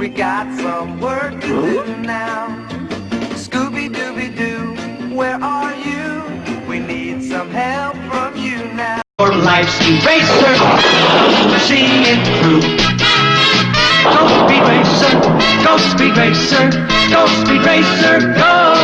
We got some work to do now. Scooby Dooby Doo, where are you? We need some help from you now. Your life's eraser, seeing it through. Go speed racer, go speed racer, go speed racer, go!